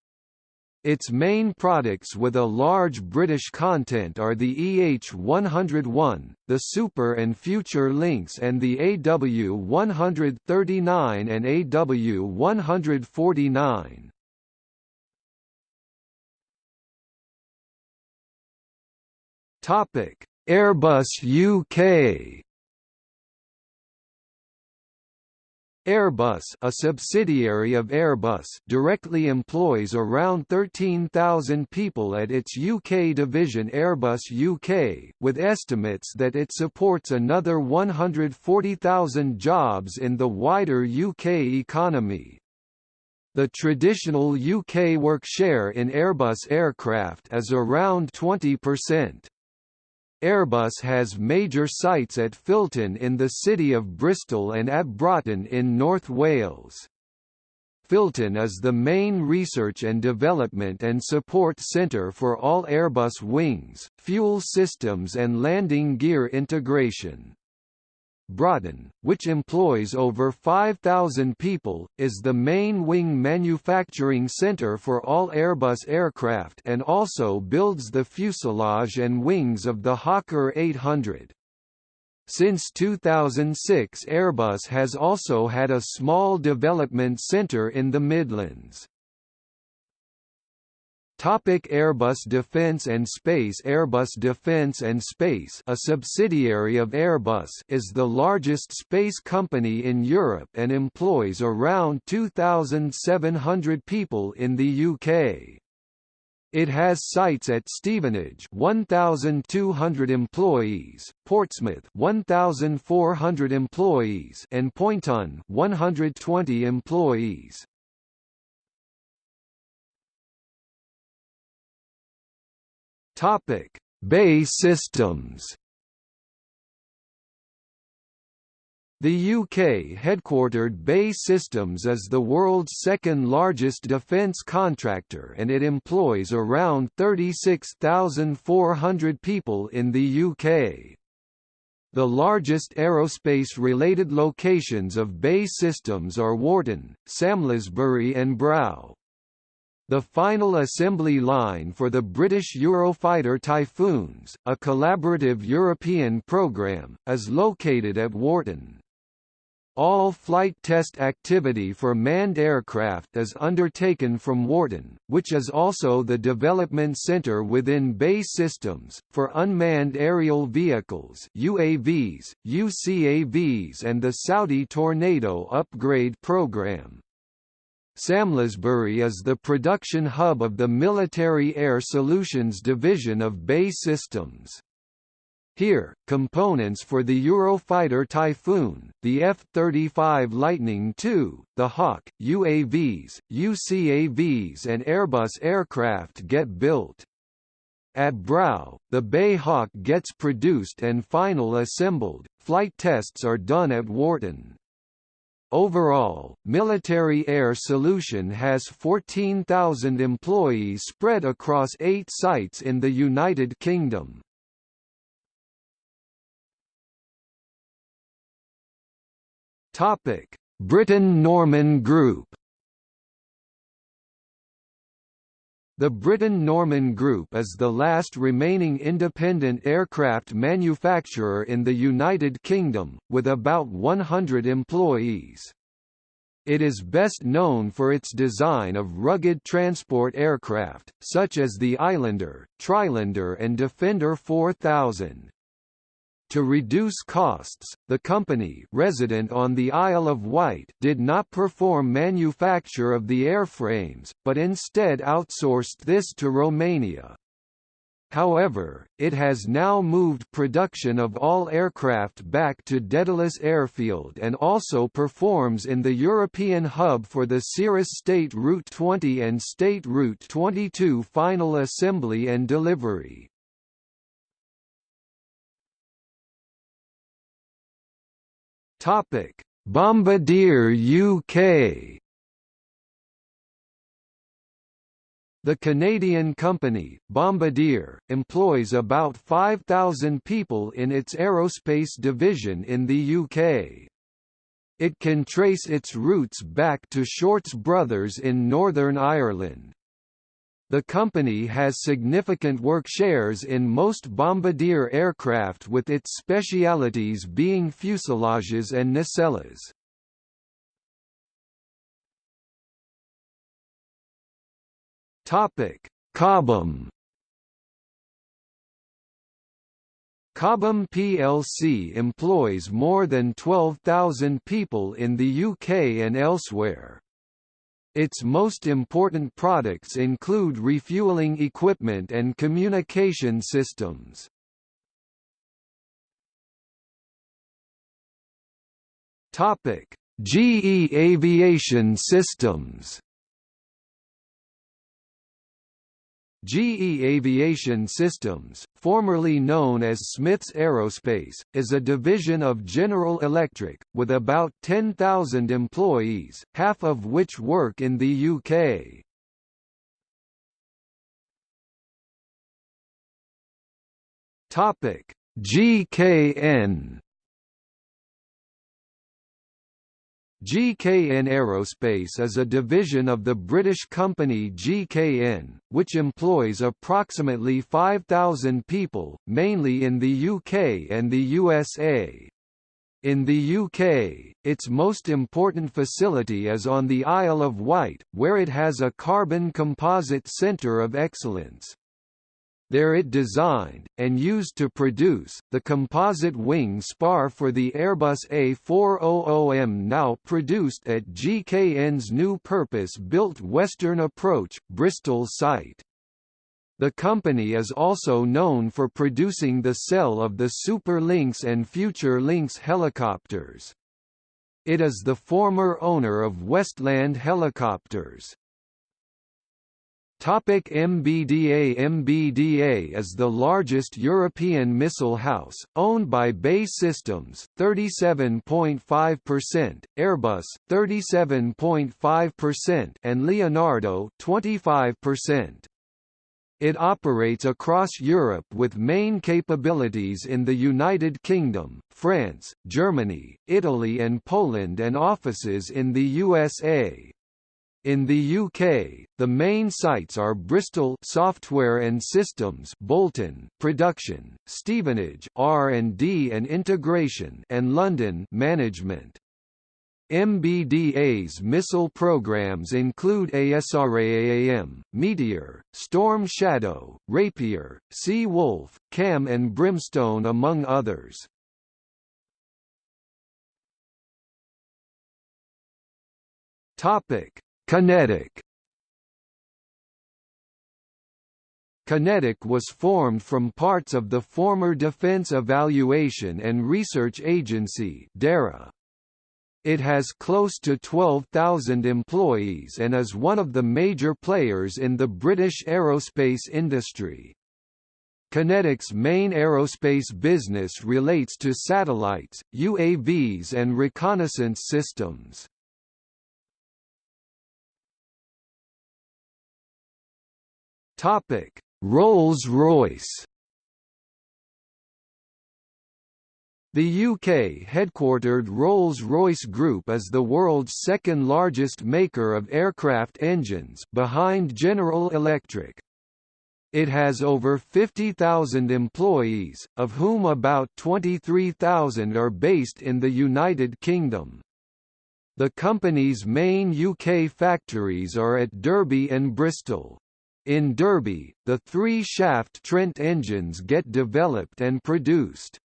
Its main products with a large British content are the EH-101, the Super and Future Lynx and the AW-139 and AW-149. Topic: Airbus UK Airbus a subsidiary of Airbus directly employs around 13,000 people at its UK division Airbus UK, with estimates that it supports another 140,000 jobs in the wider UK economy. The traditional UK work share in Airbus aircraft is around 20%. Airbus has major sites at Filton in the city of Bristol and at Broughton in North Wales. Filton is the main research and development and support centre for all Airbus wings, fuel systems and landing gear integration. Broughton, which employs over 5,000 people, is the main wing manufacturing centre for all Airbus aircraft and also builds the fuselage and wings of the Hawker 800. Since 2006 Airbus has also had a small development centre in the Midlands. Topic Airbus Defence and Space Airbus Defence and Space a subsidiary of Airbus is the largest space company in Europe and employs around 2,700 people in the UK. It has sites at Stevenage 1,200 employees, Portsmouth 1,400 employees and Poynton 120 employees. Topic: BAE Systems. The UK-headquartered BAE Systems is the world's second-largest defence contractor and it employs around 36,400 people in the UK. The largest aerospace-related locations of BAE Systems are Warton, Samlesbury and Brough. The final assembly line for the British Eurofighter Typhoons, a collaborative European programme, is located at Warton. All flight test activity for manned aircraft is undertaken from Warton, which is also the development center within BAE Systems, for unmanned aerial vehicles UAVs, UCAVs and the Saudi Tornado upgrade program. Samlesbury is the production hub of the Military Air Solutions division of BAE Systems. Here, components for the Eurofighter Typhoon, the F-35 Lightning II, the Hawk, UAVs, UCAVs and Airbus aircraft get built. At Brough, the BAE Hawk gets produced and final assembled. Flight tests are done at Warton. Overall, Military Air Solution has 14,000 employees spread across eight sites in the United Kingdom. Britten-Norman Group The Britten-Norman Group is the last remaining independent aircraft manufacturer in the United Kingdom, with about 100 employees. It is best known for its design of rugged transport aircraft, such as the Islander, Trilander and Defender 4000. To reduce costs, the company resident on the Isle of Wight did not perform manufacture of the airframes, but instead outsourced this to Romania. However, it has now moved production of all aircraft back to Daedalus Airfield and also performs in the European hub for the Cirrus State Route 20 and State Route 22 final assembly and delivery. Topic: Bombardier UK The Canadian company, Bombardier, employs about 5,000 people in its aerospace division in the UK. It can trace its roots back to Shorts Brothers in Northern Ireland. The company has significant work shares in most Bombardier aircraft with its specialities being fuselages and nacelles. Topic: Cobham. Cobham plc employs more than 12,000 people in the UK and elsewhere. Its most important products include refueling equipment and communication systems. Topic: GE Aviation Systems GE Aviation Systems, formerly known as Smiths Aerospace, is a division of General Electric, with about 10,000 employees, half of which work in the UK. GKN GKN Aerospace is a division of the British company GKN, which employs approximately 5,000 people, mainly in the UK and the USA. In the UK, its most important facility is on the Isle of Wight, where it has a carbon composite centre of excellence. There it designed, and used to produce, the composite wing spar for the Airbus A400M now produced at GKN's new purpose-built Western Approach, Bristol site. The company is also known for producing the cell of the Super Lynx and Future Lynx helicopters. It is the former owner of Westland Helicopters. Topic MBDA MBDA is the largest European missile house, owned by BAE Systems 37.5%, Airbus 37.5% and Leonardo 25%. It operates across Europe with main capabilities in the United Kingdom, France, Germany, Italy and Poland and offices in the USA. In the UK, the main sites are Bristol Software and Systems, Bolton Production, Stevenage R&D and Integration, and London Management. MBDA's missile programs include ASRAAM, Meteor, Storm Shadow, Rapier, Sea Wolf, CAMM and Brimstone among others. Topic: QinetiQ QinetiQ was formed from parts of the former Defense Evaluation and Research Agency. It has close to 12,000 employees and is one of the major players in the British aerospace industry. QinetiQ's main aerospace business relates to satellites, UAVs and reconnaissance systems. Topic: Rolls-Royce. The UK-headquartered Rolls-Royce Group is the world's second largest maker of aircraft engines behind General Electric. It has over 50,000 employees, of whom about 23,000 are based in the United Kingdom. The company's main UK factories are at Derby and Bristol. In Derby, the three-shaft Trent engines get developed and produced.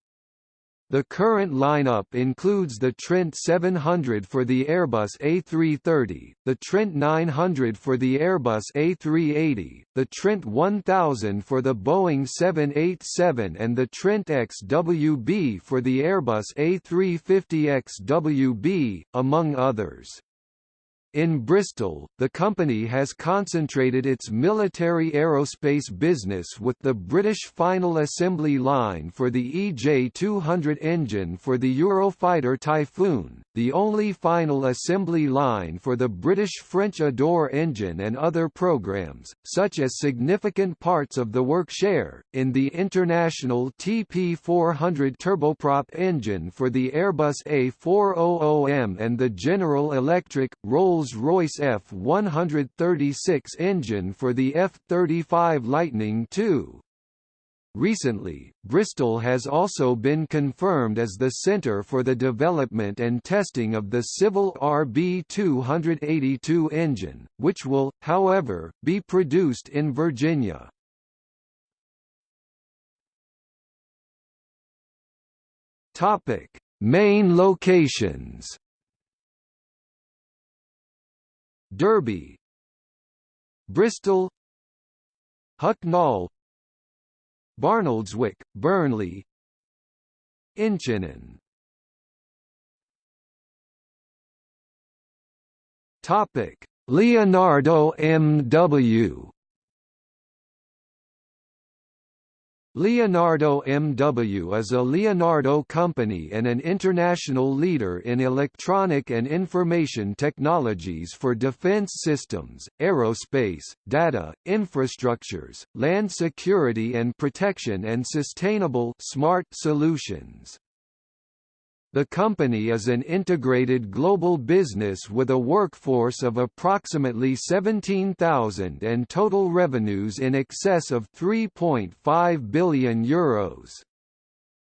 The current lineup includes the Trent 700 for the Airbus A330, the Trent 900 for the Airbus A380, the Trent 1000 for the Boeing 787 and the Trent XWB for the Airbus A350XWB, among others. In Bristol, the company has concentrated its military aerospace business with the British final assembly line for the EJ200 engine for the Eurofighter Typhoon, the only final assembly line for the British-French Adour engine and other programs, such as significant parts of the work share, in the international TP400 turboprop engine for the Airbus A400M and the General Electric, Rolls Rolls-Royce F-136 engine for the F-35 Lightning II. Recently, Bristol has also been confirmed as the centre for the development and testing of the civil RB282 engine, which will, however, be produced in Virginia. Main locations Derby. Bristol. Hucknall. Barnoldswick, Burnley. Inchinnan Topic. Leonardo M.W. Leonardo MW is a Leonardo company and an international leader in electronic and information technologies for defense systems, aerospace, data, infrastructures, land security and protection and sustainable smart solutions. The company is an integrated global business with a workforce of approximately 17,000 and total revenues in excess of €3.5 billion.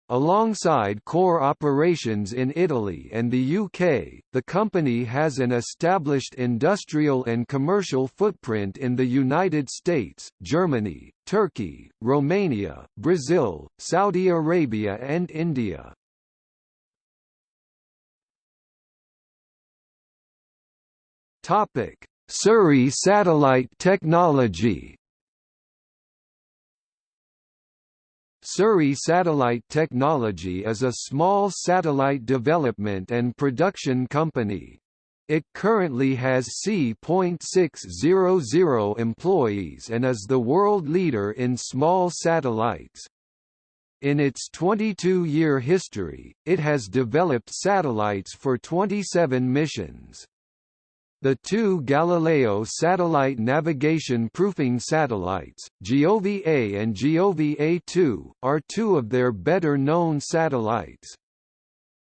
Alongside core operations in Italy and the UK, the company has an established industrial and commercial footprint in the United States, Germany, Turkey, Romania, Brazil, Saudi Arabia and India. Topic: Surrey Satellite Technology. Surrey Satellite Technology is a small satellite development and production company. It currently has C.600 employees and is the world leader in small satellites. In its 22-year history, it has developed satellites for 27 missions. The two Galileo satellite navigation proofing satellites, GIOVE-A and GIOVE-A2, are two of their better-known satellites.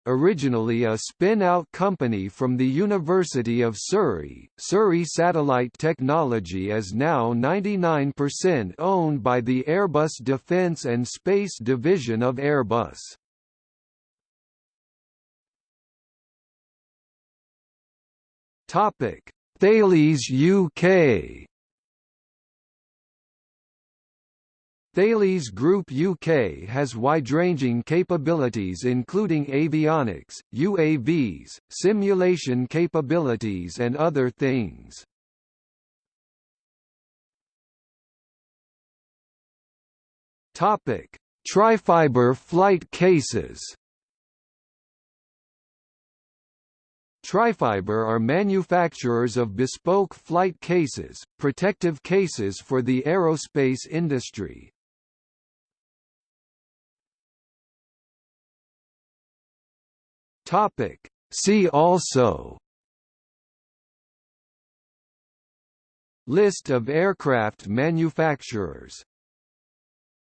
Originally a spin-out company from the University of Surrey, Surrey Satellite Technology is now 99% owned by the Airbus Defence and Space Division of Airbus. Topic: Thales UK. Thales Group UK has wide-ranging capabilities including avionics, UAVs, simulation capabilities and other things. Topic: Trifiber flight cases. Trifiber are manufacturers of bespoke flight cases, protective cases for the aerospace industry. Topic. See also List of aircraft manufacturers